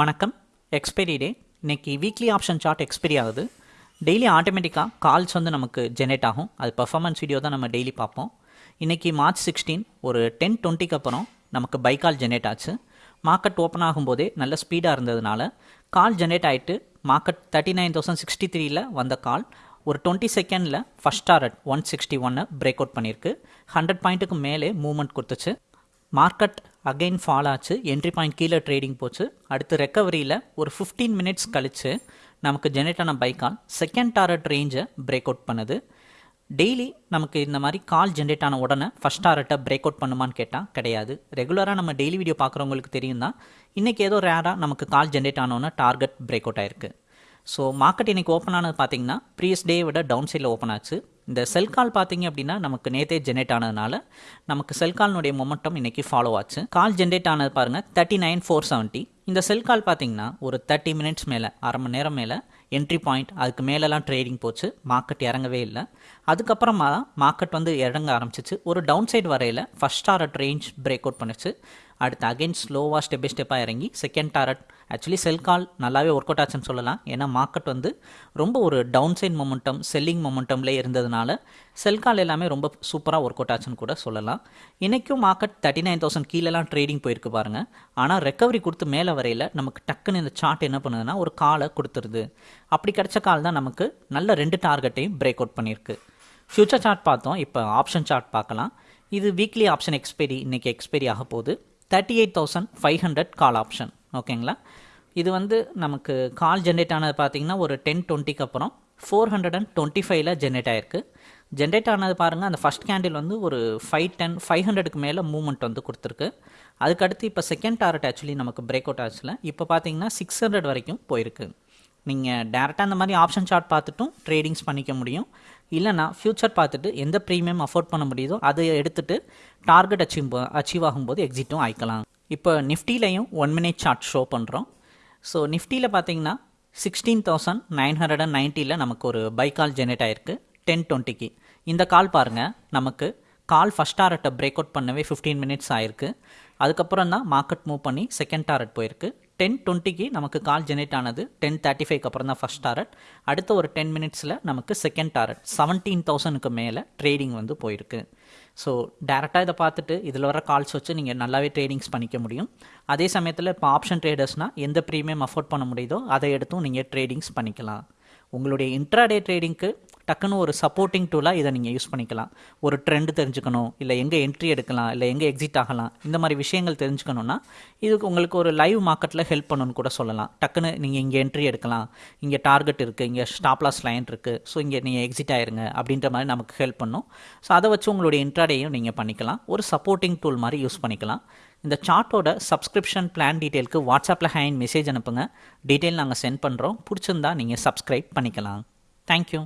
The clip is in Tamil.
வணக்கம். எக்ஸ்பைரி டே இன்னைக்கு வீக்லி ஆப்ஷன் சார்ட் எக்ஸ்பைரி ஆகுது. டெய்லி ஆட்டோமேட்டிக்காக கால்ஸ் வந்து நமக்கு ஜெனரேட் ஆகும். அது பர்ஃபார்மன்ஸ் வீடியோ தான் நம்ம டெய்லி பார்ப்போம். இன்றைக்கி மார்ச் சிக்ஸ்டீன் ஒரு டென் டுவெண்ட்டிக்கு அப்புறம் நமக்கு பை கால் ஜெனரேட் ஆச்சு. மார்க்கெட் ஓப்பன் ஆகும்போதே நல்ல ஸ்பீடாக இருந்ததுனால கால் ஜெனரேட் ஆகிட்டு market thirty nine thousand sixty த்ரீயில் வந்த கால் ஒரு டுவெண்ட்டி செகண்டில் ஃபஸ்ட் டாரட் ஒன் சிக்ஸ்டி ஒன்னை பிரேக் அவுட் பண்ணியிருக்கு. ஹண்ட்ரட் பாயிண்ட்டுக்கு மேலே மூவ்மெண்ட் கொடுத்துச்சு. மார்க்கெட் அகைன் ஃபால் ஆச்சு. என்ட்ரி பாயிண்ட் கீழே ட்ரேடிங் போச்சு. அடுத்து ரெக்கவரியில் ஒரு ஃபிஃப்டீன் மினிட்ஸ் கழித்து நமக்கு ஜெனரேட் ஆன பைக்கால் செகண்ட் டாரட் ரேஞ்சை பிரேக் அவுட் பண்ணுது. டெய்லி நமக்கு இந்த மாதிரி கால் ஜென்ரேட் ஆன உடனே ஃபஸ்ட் டாரட்டை பிரேக் அவுட் பண்ணுமான்னு கேட்டால் கிடையாது. ரெகுலராக நம்ம டெய்லி வீடியோ பார்க்குறவங்களுக்கு தெரியும் தான் இன்றைக்கி ஏதோ ரேராக நமக்கு கால் ஜென்ரேட் ஆனோன்னா டார்கெட் பிரேக் அவுட் ஆயிருக்கு. ஸோ மார்க்கெட் இன்றைக்கி ஓப்பன் ஆனது பார்த்தீங்கன்னா ப்ரீவியஸ் டே விட டவுன் சைடில் ஓப்பன் ஆச்சு. இந்த செல் கால் பார்த்தீங்க அப்படின்னா நமக்கு நேத்தே ஜென்ரேட் ஆனதுனால நமக்கு செல் கால்னுடைய மொமெண்டம் இன்றைக்கி ஃபாலோ ஆச்சு. கால் ஜென்ரேட் ஆனது பாருங்கள் தேர்ட்டி நைன் ஃபோர் செவன்ட்டி இந்த செல் கால் பார்த்தீங்கன்னா ஒரு தேர்ட்டி மினிட்ஸ் மேலே அரை மணி நேரம் மேலே என்ட்ரி பாயிண்ட் அதுக்கு மேலெலாம் ட்ரேடிங் போச்சு மார்க்கெட் இறங்கவே இல்லை. அதுக்கப்புறமா தான் மார்க்கெட் வந்து இறங்க ஆரம்பிச்சிச்சு. ஒரு டவுன் சைடு வரையில் first target range break out பண்ணிச்சு. அடுத்து அகைன் ஸ்லோவாக ஸ்டெப் பை ஸ்டெப்பாக இறங்கி second target actually sell call நல்லாவே ஒர்க் அவுட் ஆச்சுன்னு சொல்லலாம். ஏன்னா மார்க்கெட் வந்து ரொம்ப ஒரு டவுன் சைட் மொமெண்டம் செல்லிங் மொமெண்டம்லே இருந்ததுனால செல் கால் எல்லாமே ரொம்ப சூப்பராக ஒர்க் அவுட் ஆச்சுன்னு கூட சொல்லலாம். இன்றைக்கும் மார்க்கெட் தேர்ட்டி நைன் தௌசண்ட் கீழேலாம் ட்ரேடிங் போயிருக்கு பாருங்கள் ஆனால் ரெக்கவரி கொடுத்து மேலே வரையில் நமக்கு டக்குன்னு இந்த சார்ட் என்ன பண்ணுதுன்னா ஒரு காலை கொடுத்துருது. அப்படி கிடச்ச கால் தான் நமக்கு நல்ல ரெண்டு டார்கெட்டையும் பிரேக் அவுட் பண்ணியிருக்கு. ஃப்யூச்சர் சார்ட் பார்த்தோம். இப்போ ஆப்ஷன் சார்ட் பார்க்கலாம். இது வீக்லி ஆப்ஷன் எக்ஸ்பைரி இன்றைக்கி எக்ஸ்பைரி ஆக போகுது. Thirty eight thousand five hundred call option ஓகேங்களா இது வந்து நமக்கு கால் ஜென்ரேட் ஆனது பார்த்தீங்கன்னா ஒரு டென் டுவெண்ட்டிக்கு அப்புறம் ஃபோர் ஹண்ட்ரட் அண்ட் டுவெண்ட்டி ஃபைவ்ல ஜென்ரேட் ஆயிருக்கு. ஜென்ரேட் ஆனது பாருங்கள் அந்த ஃபஸ்ட் கேண்டில் வந்து ஒரு ஃபைவ் டென் ஃபைவ் ஹண்ட்ரடுக்கு மேலே மூவ்மெண்ட் வந்து கொடுத்துருக்கு. அதுக்கடுத்து இப்போ செகண்ட் டாரட் ஆக்சுவலி நமக்கு பிரேக் அவுட் ஆச்சுல. இப்போ பார்த்தீங்கன்னா சிக்ஸ் ஹண்ட்ரட் வரைக்கும் போயிருக்கு. நீங்கள் டேரெக்டாக அந்த மாதிரி ஆப்ஷன் சார்ட் பார்த்துட்டும் ட்ரேடிங்ஸ் பண்ணிக்க முடியும். இல்லைனா ஃப்யூச்சர் பார்த்துட்டு எந்த ப்ரீமியம் அஃபோர்ட் பண்ண முடியுதோ அதை எடுத்துகிட்டு டார்கெட் அச்சீவ் அச்சீவ் ஆகும்போது எக்ஸிட்டும் ஆயிக்கலாம். இப்போ நிஃப்டிலையும் ஒன் மினிட் சார்ட் ஷோ பண்ணுறோம் ஸோ நிஃப்டியில் பார்த்தீங்கன்னா sixteen thousand nine hundred and நைன்ட்டியில் நமக்கு ஒரு பை கால் ஜெனரேட் ஆயிருக்கு டென் டுவெண்ட்டிக்கு இந்த கால் பாருங்கள் நமக்கு கால் ஃபஸ்ட் டாரட்டை பிரேக் அவுட் பண்ணவே ஃபிஃப்டீன் மினிட்ஸ் ஆயிருக்கு. அதுக்கப்புறம் தான் மார்க்கெட் மூவ் பண்ணி செகண்ட் டாரட் போயிருக்கு. டென் டுவெண்ட்டிக்கு நமக்கு கால் ஜெனரேட் ஆனது டென் தேர்ட்டி ஃபைவ்க்கு அப்புறம் தான் ஃபஸ்ட் டாரட் அடுத்த ஒரு டென் மினிட்ஸில் நமக்கு செகண்ட் டாரட் செவன்டீன் தௌசண்ட்க்கு மேலே ட்ரேடிங் வந்து போயிருக்கு. ஸோ டேரெக்டாக இதை பார்த்துட்டு இதில் வர கால்ஸ் வச்சு நீங்கள் நல்லாவே ட்ரேடிங்ஸ் பண்ணிக்க முடியும். அதே சமயத்தில் இப்போ ஆப்ஷன் ட்ரேடர்ஸ்னால் எந்த ப்ரீமியம் அஃபோர்ட் பண்ண முடியுதோ அதை எடுத்தும் நீங்கள் ட்ரேடிங்ஸ் பண்ணிக்கலாம். உங்களுடைய இன்ட்ராடே ட்ரேடிங்க்கு டக்குன்னு ஒரு சப்போர்ட்டிங் டூலாக இதை நீங்கள் யூஸ் பண்ணிக்கலாம். ஒரு ட்ரெண்ட் தெரிஞ்சுக்கணும் இல்லை எங்கே என்ட்ரி எடுக்கலாம் இல்லை எங்கே எக்ஸிட் ஆகலாம் இந்த மாதிரி விஷயங்கள் தெரிஞ்சுக்கணுன்னா இதுக்கு உங்களுக்கு ஒரு லைவ் மார்க்கெட்டில் ஹெல்ப் பண்ணணும்னு கூட சொல்லலாம். டக்குன்னு நீங்கள் இங்கே என்ட்ரி எடுக்கலாம் இங்கே டார்கெட் இருக்குது இங்கே ஸ்டாப்லாஸ் லைன் இருக்குது ஸோ இங்கே நீங்கள் எக்ஸிட் ஆயிருங்க அப்படின்ற மாதிரி நமக்கு ஹெல்ப் பண்ணும். ஸோ அதை வச்சு உங்களுடைய இன்ட்ராடேயும் நீங்கள் பண்ணிக்கலாம். ஒரு சப்போர்ட்டிங் டூல் மாதிரி யூஸ் பண்ணிக்கலாம். இந்த சார்ட்டோட சப்ஸ்கிரிப்ஷன் பிளான் டீட்டெயிலுக்கு வாட்ஸ்அப்பில் ஹேண்ட் மெசேஜ் அனுப்புங்க. டீட்டெயில் நாங்கள் சென்ட் பண்ணுறோம் பிடிச்சிருந்தா நீங்கள் சப்ஸ்கிரைப் பண்ணிக்கலாம். தேங்க்யூ